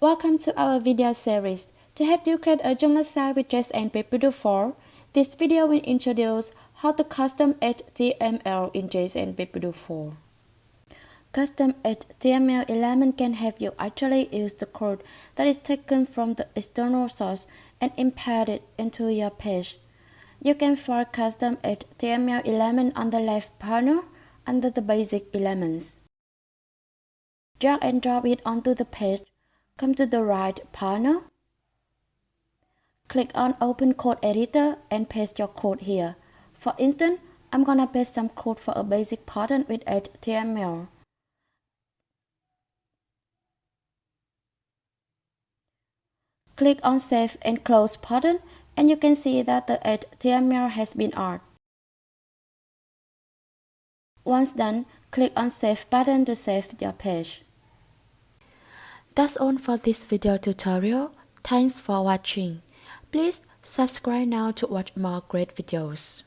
Welcome to our video series. To help you create a Joomla site with JSN 4, this video will introduce how to custom HTML in JS and PageBuilder 4. Custom HTML element can help you actually use the code that is taken from the external source and embed it into your page. You can find custom HTML element on the left panel under the basic elements. Drag and drop it onto the page. Come to the right panel. Click on Open Code Editor and paste your code here. For instance, I'm gonna paste some code for a basic pattern with HTML. Click on Save and Close button and you can see that the HTML has been added. Once done, click on Save button to save your page. That's all for this video tutorial. Thanks for watching. Please subscribe now to watch more great videos.